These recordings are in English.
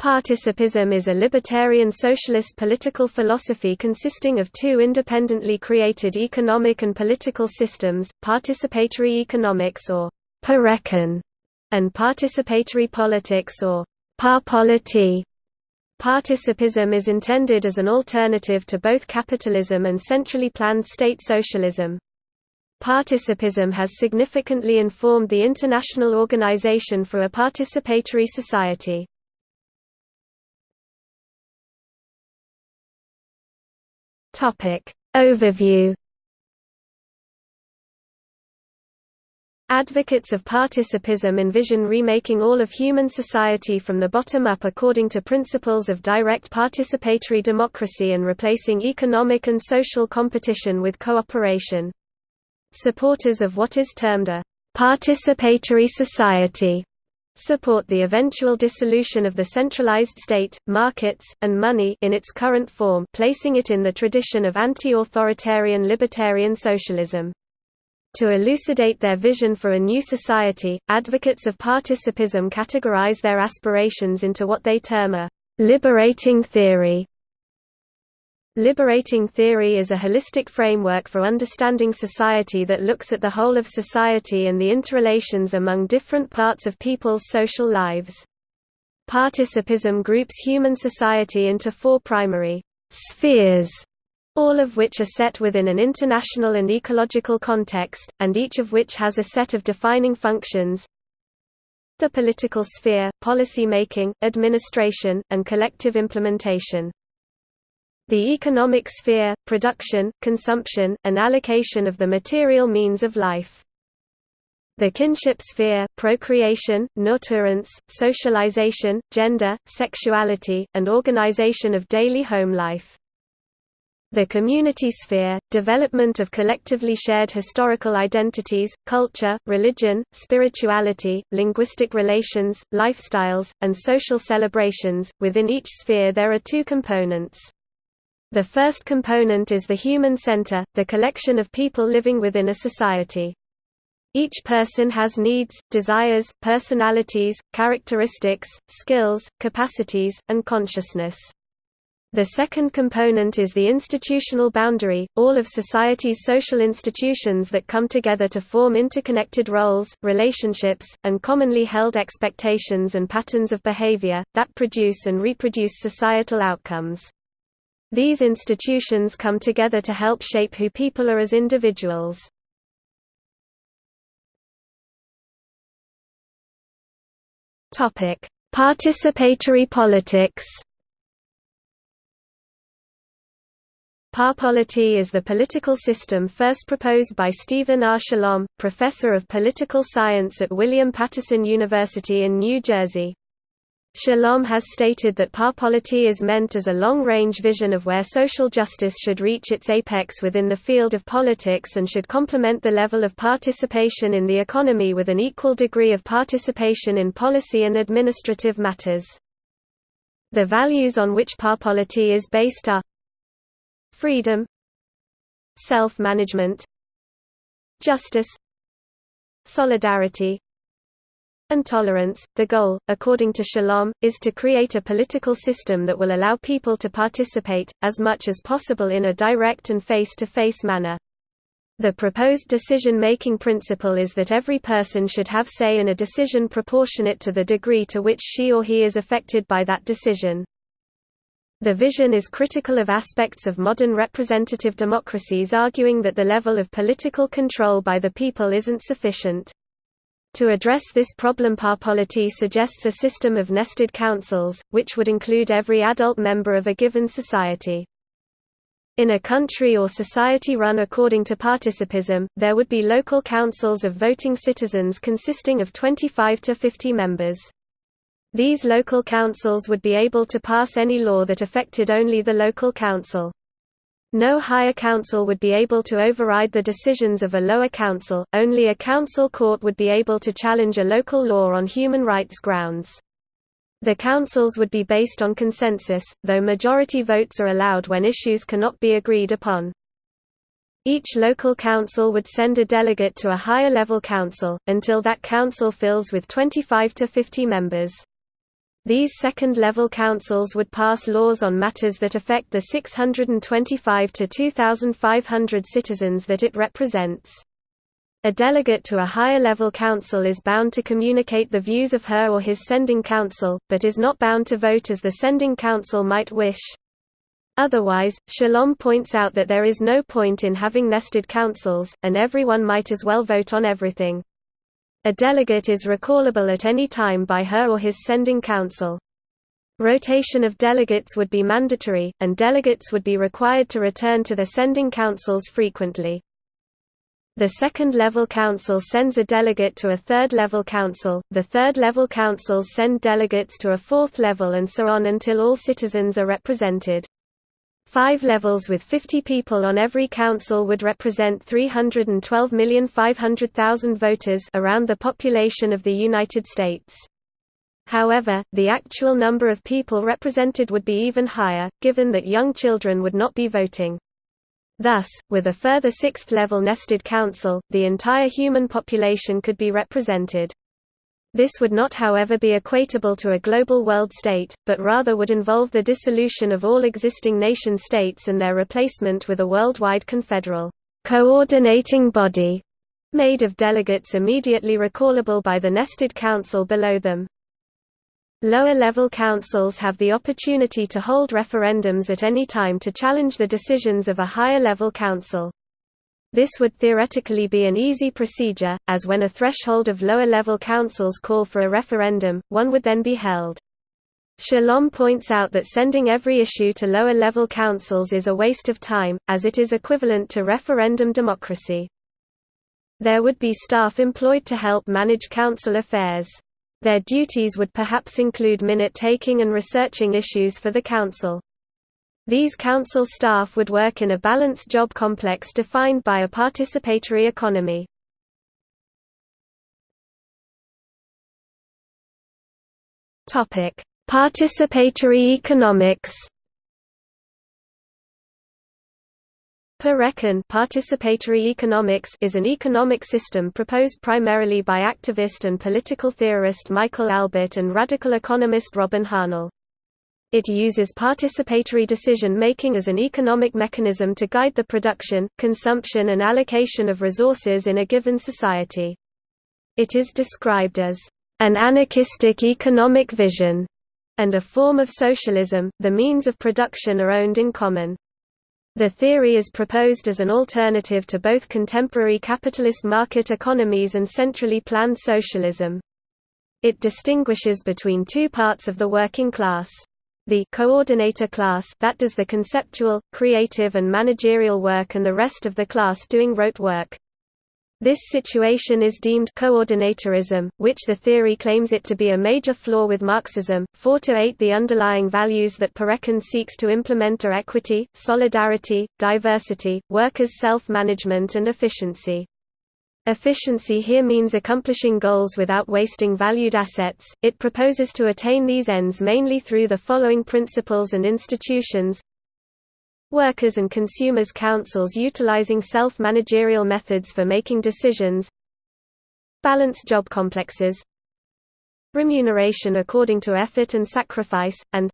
Participism is a libertarian socialist political philosophy consisting of two independently created economic and political systems, participatory economics or Parecon, and participatory politics or Parpolity. Participism is intended as an alternative to both capitalism and centrally planned state socialism. Participism has significantly informed the International Organization for a Participatory Society. Topic Overview Advocates of participism envision remaking all of human society from the bottom up according to principles of direct participatory democracy and replacing economic and social competition with cooperation. Supporters of what is termed a participatory society support the eventual dissolution of the centralized state, markets, and money in its current form placing it in the tradition of anti-authoritarian libertarian socialism. To elucidate their vision for a new society, advocates of participism categorize their aspirations into what they term a liberating theory. Liberating theory is a holistic framework for understanding society that looks at the whole of society and the interrelations among different parts of people's social lives. Participism groups human society into four primary spheres, all of which are set within an international and ecological context, and each of which has a set of defining functions. The political sphere, policy making, administration, and collective implementation. The economic sphere, production, consumption, and allocation of the material means of life. The kinship sphere, procreation, nurturance, socialization, gender, sexuality, and organization of daily home life. The community sphere, development of collectively shared historical identities, culture, religion, spirituality, linguistic relations, lifestyles, and social celebrations. Within each sphere there are two components. The first component is the human center, the collection of people living within a society. Each person has needs, desires, personalities, characteristics, skills, capacities, and consciousness. The second component is the institutional boundary, all of society's social institutions that come together to form interconnected roles, relationships, and commonly held expectations and patterns of behavior, that produce and reproduce societal outcomes. These institutions come together to help shape who people are as individuals. Topic: Participatory politics. Parpolity is the political system first proposed by Stephen R. Shalom, professor of political science at William Paterson University in New Jersey. Shalom has stated that parpolity is meant as a long-range vision of where social justice should reach its apex within the field of politics and should complement the level of participation in the economy with an equal degree of participation in policy and administrative matters. The values on which parpolity is based are freedom self-management justice solidarity and tolerance. The goal, according to Shalom, is to create a political system that will allow people to participate, as much as possible in a direct and face-to-face -face manner. The proposed decision-making principle is that every person should have say in a decision proportionate to the degree to which she or he is affected by that decision. The vision is critical of aspects of modern representative democracies arguing that the level of political control by the people isn't sufficient. To address this problem Parpolity suggests a system of nested councils, which would include every adult member of a given society. In a country or society run according to participism, there would be local councils of voting citizens consisting of 25 to 50 members. These local councils would be able to pass any law that affected only the local council. No higher council would be able to override the decisions of a lower council, only a council court would be able to challenge a local law on human rights grounds. The councils would be based on consensus, though majority votes are allowed when issues cannot be agreed upon. Each local council would send a delegate to a higher level council, until that council fills with 25 to 50 members. These second-level councils would pass laws on matters that affect the 625 to 2,500 citizens that it represents. A delegate to a higher-level council is bound to communicate the views of her or his sending council, but is not bound to vote as the sending council might wish. Otherwise, Shalom points out that there is no point in having nested councils, and everyone might as well vote on everything. A delegate is recallable at any time by her or his sending council. Rotation of delegates would be mandatory, and delegates would be required to return to their sending councils frequently. The second-level council sends a delegate to a third-level council, the third-level councils send delegates to a fourth level and so on until all citizens are represented. Five levels with 50 people on every council would represent 312,500,000 voters around the population of the United States. However, the actual number of people represented would be even higher, given that young children would not be voting. Thus, with a further sixth-level nested council, the entire human population could be represented. This would not however be equatable to a global world state, but rather would involve the dissolution of all existing nation-states and their replacement with a worldwide confederal coordinating body made of delegates immediately recallable by the nested council below them. Lower-level councils have the opportunity to hold referendums at any time to challenge the decisions of a higher-level council. This would theoretically be an easy procedure, as when a threshold of lower-level councils call for a referendum, one would then be held. Shalom points out that sending every issue to lower-level councils is a waste of time, as it is equivalent to referendum democracy. There would be staff employed to help manage council affairs. Their duties would perhaps include minute-taking and researching issues for the council. These council staff would work in a balanced job complex defined by a participatory economy. Participatory economics Parecon participatory economics is an economic system proposed primarily by activist and political theorist Michael Albert and radical economist Robin Hahnel. It uses participatory decision-making as an economic mechanism to guide the production, consumption and allocation of resources in a given society. It is described as an anarchistic economic vision and a form of socialism, the means of production are owned in common. The theory is proposed as an alternative to both contemporary capitalist market economies and centrally planned socialism. It distinguishes between two parts of the working class. The coordinator class that does the conceptual, creative and managerial work and the rest of the class doing rote work. This situation is deemed coordinatorism, which the theory claims it to be a major flaw with Marxism. 4 to 8 The underlying values that Parecon seeks to implement are equity, solidarity, diversity, workers' self-management and efficiency. Efficiency here means accomplishing goals without wasting valued assets. It proposes to attain these ends mainly through the following principles and institutions. Workers and consumers councils utilizing self-managerial methods for making decisions. Balanced job complexes. Remuneration according to effort and sacrifice, and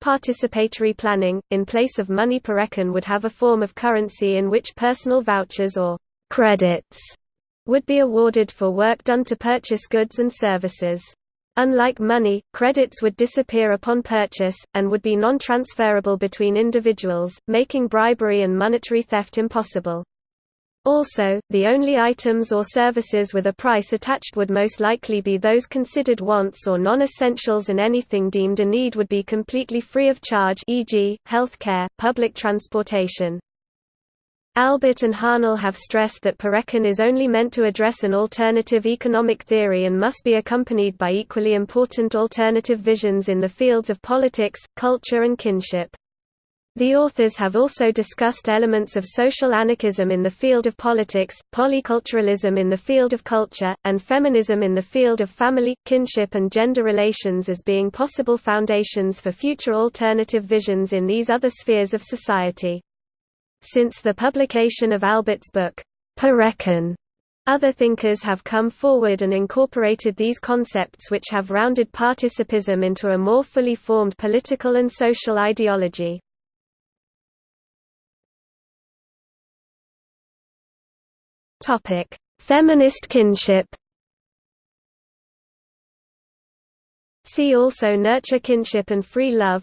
Participatory planning, in place of money Parecon would have a form of currency in which personal vouchers or credits would be awarded for work done to purchase goods and services. Unlike money, credits would disappear upon purchase, and would be non-transferable between individuals, making bribery and monetary theft impossible. Also, the only items or services with a price attached would most likely be those considered wants or non-essentials and anything deemed a need would be completely free of charge e.g., health care, public transportation. Albert and Hahnel have stressed that Parecon is only meant to address an alternative economic theory and must be accompanied by equally important alternative visions in the fields of politics, culture and kinship. The authors have also discussed elements of social anarchism in the field of politics, polyculturalism in the field of culture, and feminism in the field of family, kinship and gender relations as being possible foundations for future alternative visions in these other spheres of society. Since the publication of Albert's book, Parecon, Other thinkers have come forward and incorporated these concepts which have rounded participism into a more fully formed political and social ideology. Feminist kinship See also nurture kinship and free love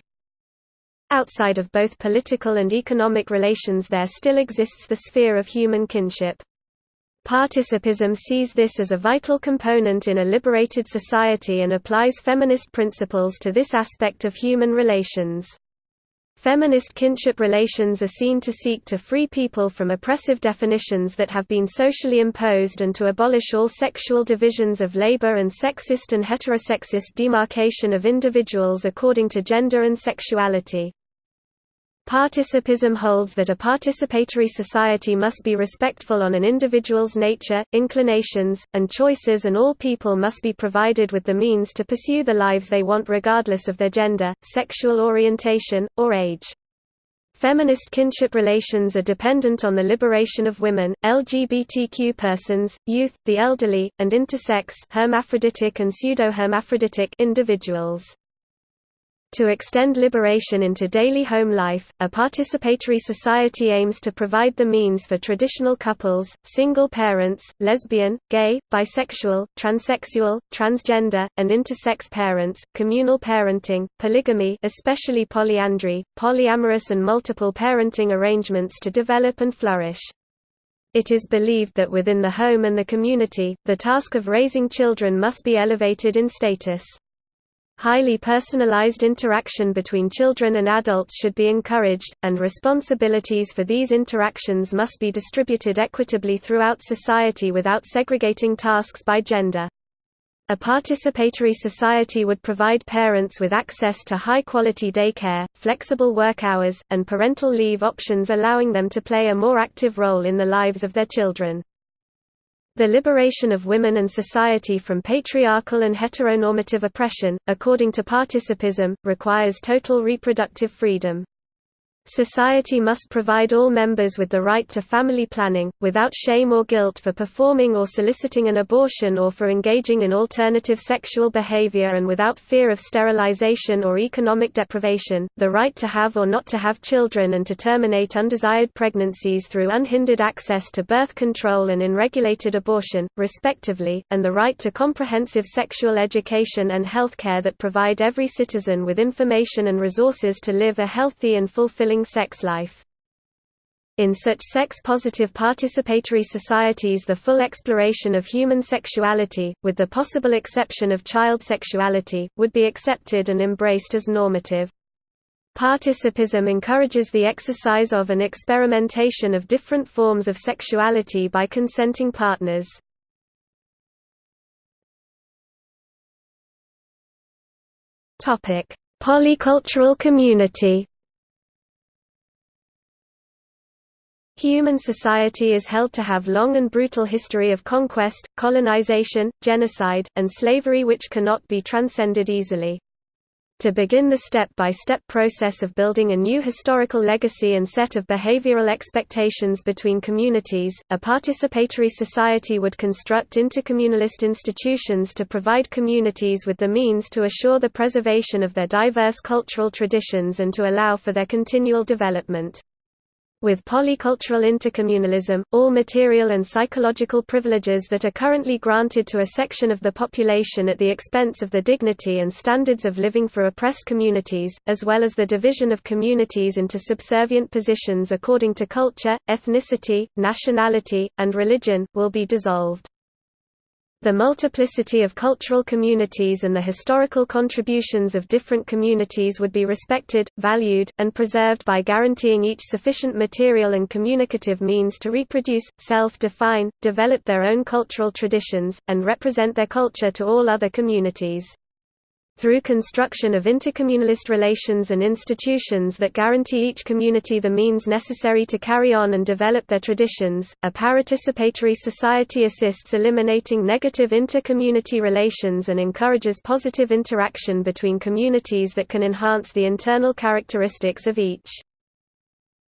Outside of both political and economic relations there still exists the sphere of human kinship. Participism sees this as a vital component in a liberated society and applies feminist principles to this aspect of human relations. Feminist kinship relations are seen to seek to free people from oppressive definitions that have been socially imposed and to abolish all sexual divisions of labor and sexist and heterosexist demarcation of individuals according to gender and sexuality. Participism holds that a participatory society must be respectful on an individual's nature, inclinations, and choices and all people must be provided with the means to pursue the lives they want regardless of their gender, sexual orientation, or age. Feminist kinship relations are dependent on the liberation of women, LGBTQ persons, youth, the elderly, and intersex hermaphroditic and pseudo-hermaphroditic individuals. To extend liberation into daily home life, a participatory society aims to provide the means for traditional couples, single parents, lesbian, gay, bisexual, transsexual, transgender, and intersex parents, communal parenting, polygamy especially polyandry, polyamorous and multiple parenting arrangements to develop and flourish. It is believed that within the home and the community, the task of raising children must be elevated in status. Highly personalized interaction between children and adults should be encouraged, and responsibilities for these interactions must be distributed equitably throughout society without segregating tasks by gender. A participatory society would provide parents with access to high-quality daycare, flexible work hours, and parental leave options allowing them to play a more active role in the lives of their children. The liberation of women and society from patriarchal and heteronormative oppression, according to participism, requires total reproductive freedom. Society must provide all members with the right to family planning, without shame or guilt for performing or soliciting an abortion or for engaging in alternative sexual behavior and without fear of sterilization or economic deprivation, the right to have or not to have children and to terminate undesired pregnancies through unhindered access to birth control and unregulated abortion, respectively, and the right to comprehensive sexual education and health care that provide every citizen with information and resources to live a healthy and fulfilling sex life. In such sex-positive participatory societies the full exploration of human sexuality, with the possible exception of child sexuality, would be accepted and embraced as normative. Participism encourages the exercise of and experimentation of different forms of sexuality by consenting partners. Polycultural community Human society is held to have long and brutal history of conquest, colonization, genocide, and slavery which cannot be transcended easily. To begin the step-by-step -step process of building a new historical legacy and set of behavioral expectations between communities, a participatory society would construct intercommunalist institutions to provide communities with the means to assure the preservation of their diverse cultural traditions and to allow for their continual development. With polycultural intercommunalism, all material and psychological privileges that are currently granted to a section of the population at the expense of the dignity and standards of living for oppressed communities, as well as the division of communities into subservient positions according to culture, ethnicity, nationality, and religion, will be dissolved. The multiplicity of cultural communities and the historical contributions of different communities would be respected, valued, and preserved by guaranteeing each sufficient material and communicative means to reproduce, self-define, develop their own cultural traditions, and represent their culture to all other communities through construction of intercommunalist relations and institutions that guarantee each community the means necessary to carry on and develop their traditions, a participatory society assists eliminating negative inter-community relations and encourages positive interaction between communities that can enhance the internal characteristics of each.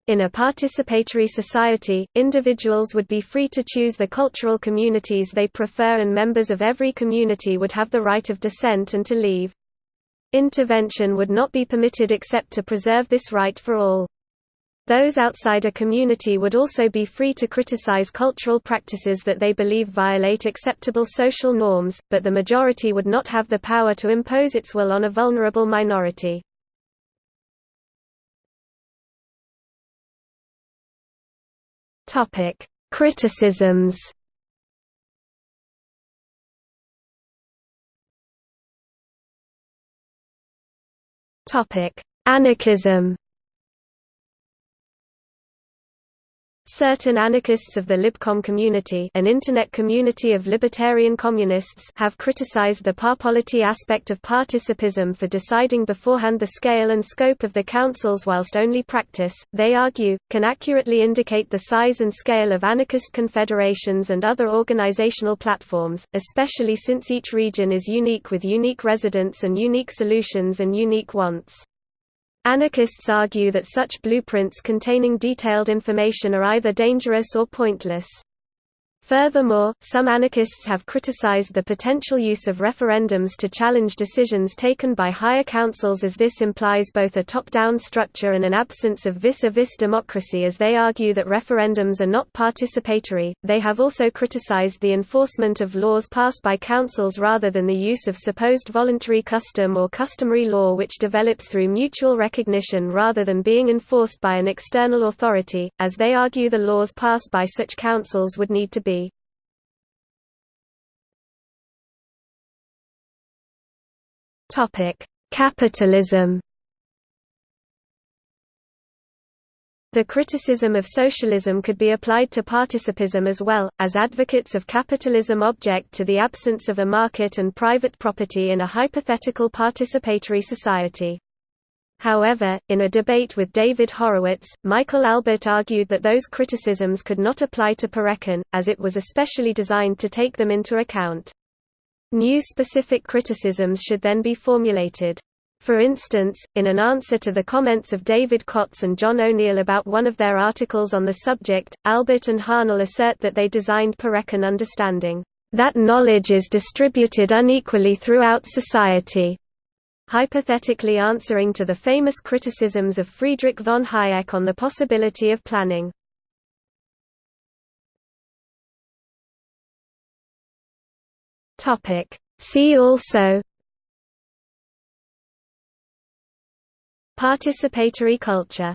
In a participatory society, individuals would be free to choose the cultural communities they prefer and members of every community would have the right of dissent and to leave. Intervention would not be permitted except to preserve this right for all. Those outside a community would also be free to criticize cultural practices that they believe violate acceptable social norms, but the majority would not have the power to impose its will on a vulnerable minority. Criticisms Topic: Anarchism. Certain anarchists of the Libcom community an internet community of libertarian communists have criticized the parpolity aspect of participism for deciding beforehand the scale and scope of the councils whilst only practice, they argue, can accurately indicate the size and scale of anarchist confederations and other organizational platforms, especially since each region is unique with unique residents and unique solutions and unique wants. Anarchists argue that such blueprints containing detailed information are either dangerous or pointless. Furthermore, some anarchists have criticized the potential use of referendums to challenge decisions taken by higher councils as this implies both a top-down structure and an absence of vis-a-vis -vis democracy as they argue that referendums are not participatory. They have also criticized the enforcement of laws passed by councils rather than the use of supposed voluntary custom or customary law which develops through mutual recognition rather than being enforced by an external authority, as they argue the laws passed by such councils would need to be Topic: Capitalism. The criticism of socialism could be applied to participism as well, as advocates of capitalism object to the absence of a market and private property in a hypothetical participatory society. However, in a debate with David Horowitz, Michael Albert argued that those criticisms could not apply to Parecon, as it was especially designed to take them into account. New specific criticisms should then be formulated. For instance, in an answer to the comments of David Kotz and John O'Neill about one of their articles on the subject, Albert and Hahnel assert that they designed Parecon understanding, "...that knowledge is distributed unequally throughout society." hypothetically answering to the famous criticisms of Friedrich von Hayek on the possibility of planning. Topic. See also Participatory culture